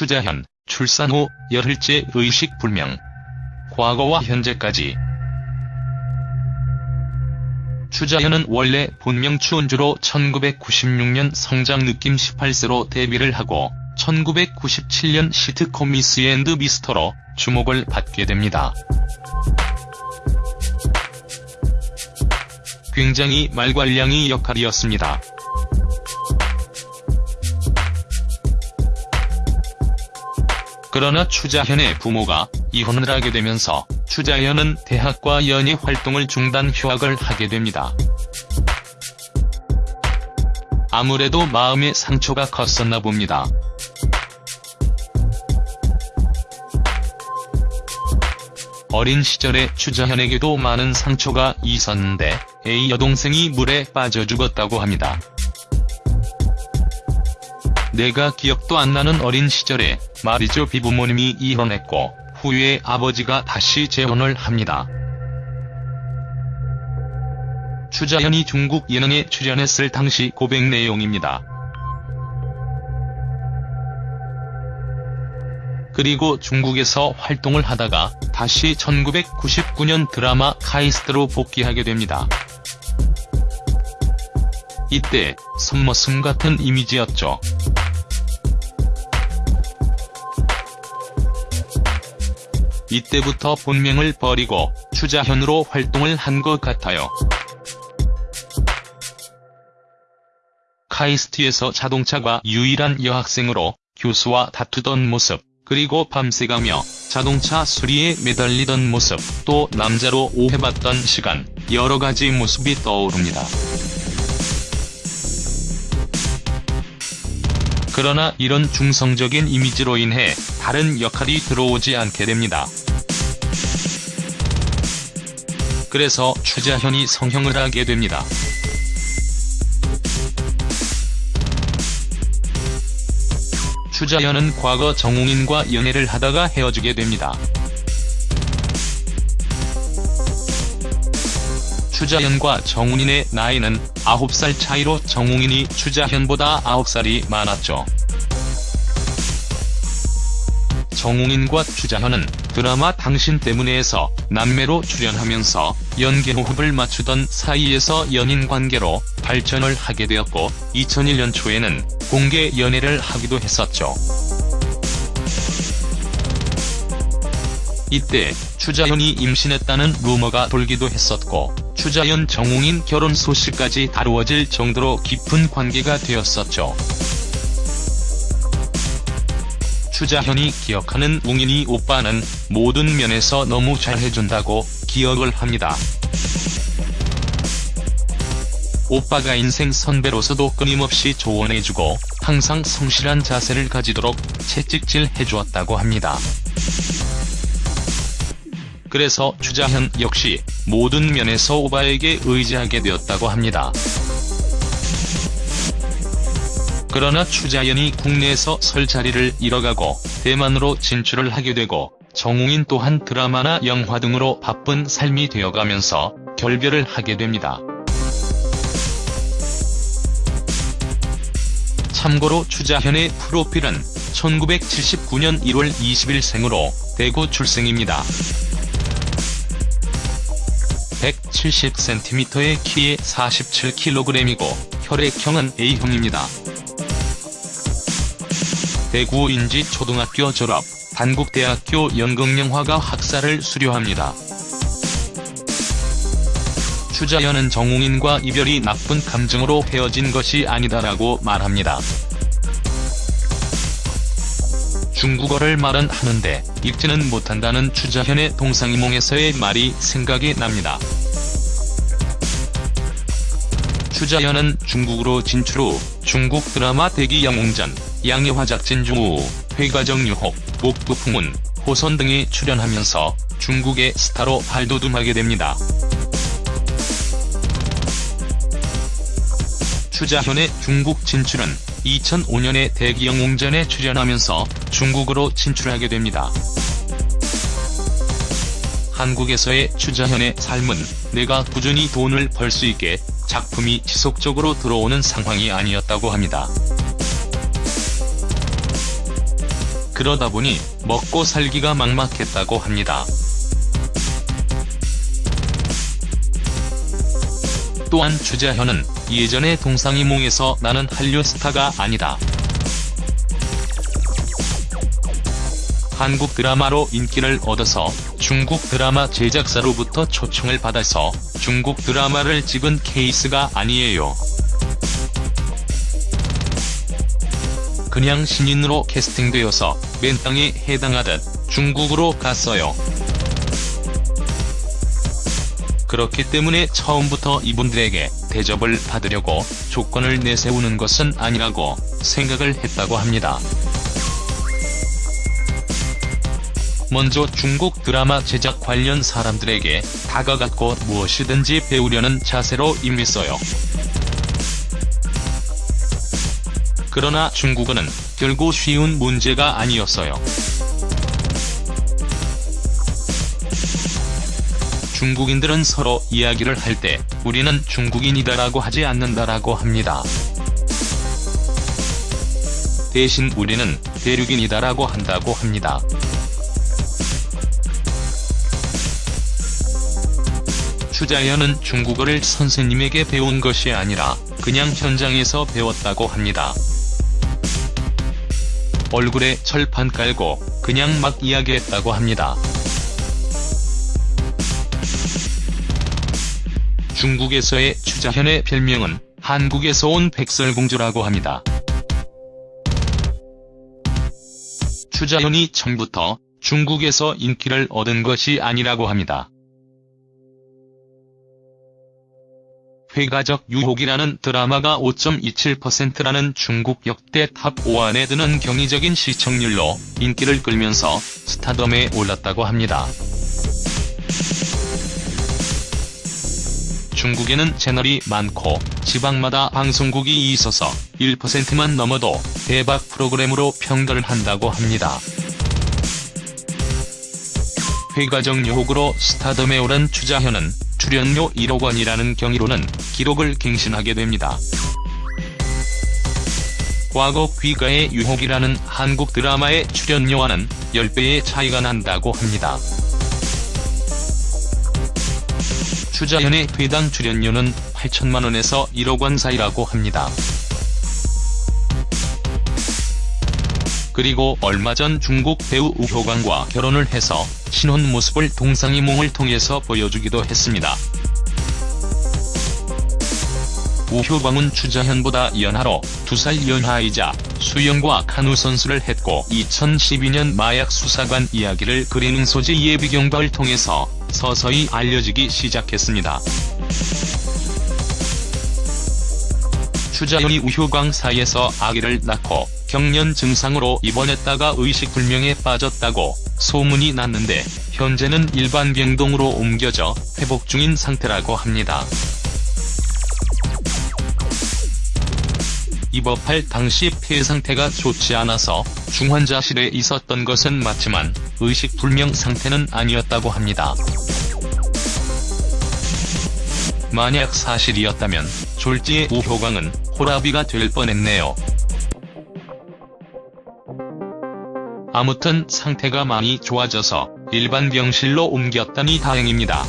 추자현, 출산 후 열흘째 의식 불명. 과거와 현재까지 추자현은 원래 본명 추은주로 1996년 성장 느낌 18세로 데뷔를 하고 1997년 시트콤 미스 앤드 미스터로 주목을 받게 됩니다. 굉장히 말괄량이 역할이었습니다. 그러나 추자현의 부모가 이혼을 하게 되면서 추자현은 대학과 연예 활동을 중단 휴학을 하게 됩니다. 아무래도 마음의 상처가 컸었나 봅니다. 어린 시절에 추자현에게도 많은 상처가 있었는데 A 여동생이 물에 빠져 죽었다고 합니다. 내가 기억도 안 나는 어린 시절에 말이죠 비부모님이 이혼했고 후에 아버지가 다시 재혼을 합니다. 추자현이 중국 예능에 출연했을 당시 고백 내용입니다. 그리고 중국에서 활동을 하다가 다시 1999년 드라마 카이스트로 복귀하게 됩니다. 이때 손머슴 같은 이미지였죠. 이때부터 본명을 버리고 추자현으로 활동을 한 것 같아요. 카이스트에서 자동차가 유일한 여학생으로 교수와 다투던 모습, 그리고 밤새가며 자동차 수리에 매달리던 모습, 또 남자로 오해받던 시간, 여러 가지 모습이 떠오릅니다. 그러나 이런 중성적인 이미지로 인해 다른 역할이 들어오지 않게 됩니다. 그래서 추자현이 성형을 하게 됩니다. 추자현은 과거 정웅인과 연애를 하다가 헤어지게 됩니다. 추자현과 정웅인의 나이는 9살 차이로 정웅인이 추자현보다 9살이 많았죠. 정웅인과 추자현은 드라마 당신 때문에에서 남매로 출연하면서 연기 호흡을 맞추던 사이에서 연인 관계로 발전을 하게 되었고 2001년 초에는 공개 연애를 하기도 했었죠. 이때 추자현이 임신했다는 루머가 돌기도 했었고 추자현 정웅인 결혼 소식까지 다루어질 정도로 깊은 관계가 되었었죠. 추자현이 기억하는 웅인이 오빠는 모든 면에서 너무 잘해준다고 기억을 합니다. 오빠가 인생 선배로서도 끊임없이 조언해주고 항상 성실한 자세를 가지도록 채찍질 해주었다고 합니다. 그래서 추자현 역시 모든 면에서 오빠에게 의지하게 되었다고 합니다. 그러나 추자연이 국내에서 설 자리를 잃어가고 대만으로 진출을 하게 되고 정웅인 또한 드라마나 영화 등으로 바쁜 삶이 되어가면서 결별을 하게 됩니다. 참고로 추자현의 프로필은 1979년 1월 20일 생으로 대구 출생입니다. 170cm의 키에 47kg이고 혈액형은 A형입니다. 대구 인지 초등학교 졸업, 단국대학교 연극영화과 학사를 수료합니다. 추자연은 정웅인과 이별이 나쁜 감정으로 헤어진 것이 아니다라고 말합니다. 중국어를 말은 하는데 읽지는 못한다는 추자현의 동상이몽에서의 말이 생각이 납니다. 추자현은 중국으로 진출 후 중국 드라마 대기 영웅전, 양예화작 진주우, 회가정 유혹, 목부풍운, 호선 등에 출연하면서 중국의 스타로 발돋움하게 됩니다. 추자현의 중국 진출은 2005년에 대기영 웅전에 출연하면서 중국으로 진출하게 됩니다. 한국에서의 추자현의 삶은 내가 꾸준히 돈을 벌 수 있게 작품이 지속적으로 들어오는 상황이 아니었다고 합니다. 그러다 보니 먹고 살기가 막막했다고 합니다. 또한 주자현은 예전에 동상이몽에서 나는 한류 스타가 아니다. 한국 드라마로 인기를 얻어서 중국 드라마 제작사로부터 초청을 받아서 중국 드라마를 찍은 케이스가 아니에요. 그냥 신인으로 캐스팅되어서 맨땅에 해당하듯 중국으로 갔어요. 그렇기 때문에 처음부터 이분들에게 대접을 받으려고 조건을 내세우는 것은 아니라고 생각을 했다고 합니다. 먼저 중국 드라마 제작 관련 사람들에게 다가갔고 무엇이든지 배우려는 자세로 임했어요. 그러나 중국어는 결국 쉬운 문제가 아니었어요. 중국인들은 서로 이야기를 할 때 우리는 중국인이다라고 하지 않는다라고 합니다. 대신 우리는 대륙인이다라고 한다고 합니다. 추자현은 중국어를 선생님에게 배운 것이 아니라 그냥 현장에서 배웠다고 합니다. 얼굴에 철판 깔고 그냥 막 이야기했다고 합니다. 중국에서의 추자현의 별명은 한국에서 온 백설공주라고 합니다. 추자현이 처음부터 중국에서 인기를 얻은 것이 아니라고 합니다. 회가적 유혹이라는 드라마가 5.27%라는 중국 역대 top 5 안에 드는 경이적인 시청률로 인기를 끌면서 스타덤에 올랐다고 합니다. 중국에는 채널이 많고 지방마다 방송국이 있어서 1%만 넘어도 대박 프로그램으로 평가를 한다고 합니다. 회가적 유혹으로 스타덤에 오른 추자현은 출연료 1억 원이라는 경위로는 기록을 갱신하게 됩니다. 과거 귀가의 유혹이라는 한국 드라마의 출연료와는 10배의 차이가 난다고 합니다. 추자현의 회당 출연료는 8천만원에서 1억원 사이라고 합니다. 그리고 얼마 전 중국 배우 우효광과 결혼을 해서 신혼 모습을 동상이몽을 통해서 보여주기도 했습니다. 우효광은 추자현보다 연하로 2살 연하이자 수영과 카누 선수를 했고 2012년 마약 수사관 이야기를 그리는 소재 예비경과를 통해서 서서히 알려지기 시작했습니다. 추자현이 우효광 사이에서 아기를 낳고 경련 증상으로 입원했다가 의식불명에 빠졌다고 소문이 났는데 현재는 일반 병동으로 옮겨져 회복 중인 상태라고 합니다. 입원할 당시 폐 상태가 좋지 않아서 중환자실에 있었던 것은 맞지만 의식불명 상태는 아니었다고 합니다. 만약 사실이었다면 졸지의 우효광은 호라비가 될 뻔했네요. 아무튼 상태가 많이 좋아져서 일반 병실로 옮겼다니 다행입니다.